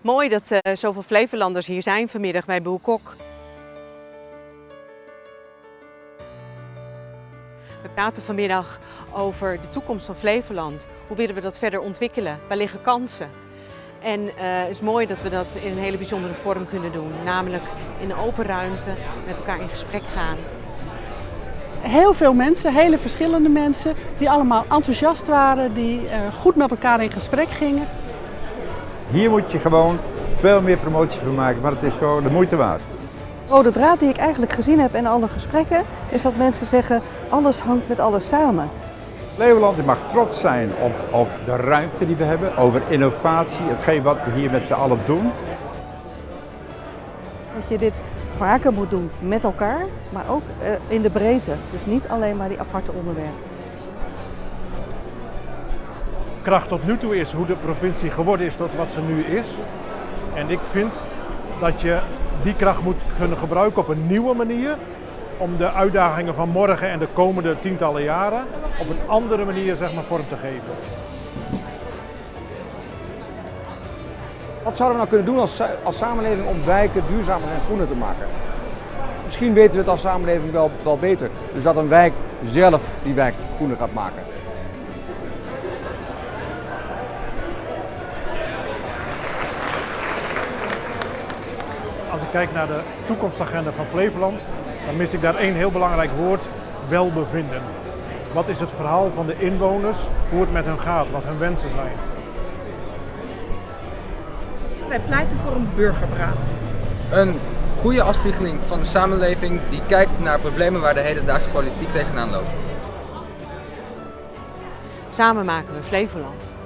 Mooi dat uh, zoveel Flevolanders hier zijn vanmiddag bij Boel Kok. We praten vanmiddag over de toekomst van Flevoland. Hoe willen we dat verder ontwikkelen? Waar liggen kansen? En uh, het is mooi dat we dat in een hele bijzondere vorm kunnen doen. Namelijk in een open ruimte met elkaar in gesprek gaan. Heel veel mensen, hele verschillende mensen, die allemaal enthousiast waren, die uh, goed met elkaar in gesprek gingen. Hier moet je gewoon veel meer promotie van maken, maar het is gewoon de moeite waard. Oh, de draad die ik eigenlijk gezien heb in alle gesprekken, is dat mensen zeggen, alles hangt met alles samen. Flevoland mag trots zijn op, op de ruimte die we hebben, over innovatie, hetgeen wat we hier met z'n allen doen. Dat je dit vaker moet doen met elkaar, maar ook uh, in de breedte. Dus niet alleen maar die aparte onderwerpen. Kracht tot nu toe is hoe de provincie geworden is tot wat ze nu is. En ik vind dat je die kracht moet kunnen gebruiken op een nieuwe manier om de uitdagingen van morgen en de komende tientallen jaren op een andere manier zeg maar, vorm te geven. Wat zouden we nou kunnen doen als, als samenleving om wijken duurzamer en groener te maken? Misschien weten we het als samenleving wel, wel beter. Dus dat een wijk zelf die wijk groener gaat maken. Kijk naar de toekomstagenda van Flevoland, dan mis ik daar één heel belangrijk woord, welbevinden. Wat is het verhaal van de inwoners, hoe het met hen gaat, wat hun wensen zijn? Wij pleiten voor een burgerberaad. Een goede afspiegeling van de samenleving die kijkt naar problemen waar de hedendaagse politiek tegenaan loopt. Samen maken we Flevoland.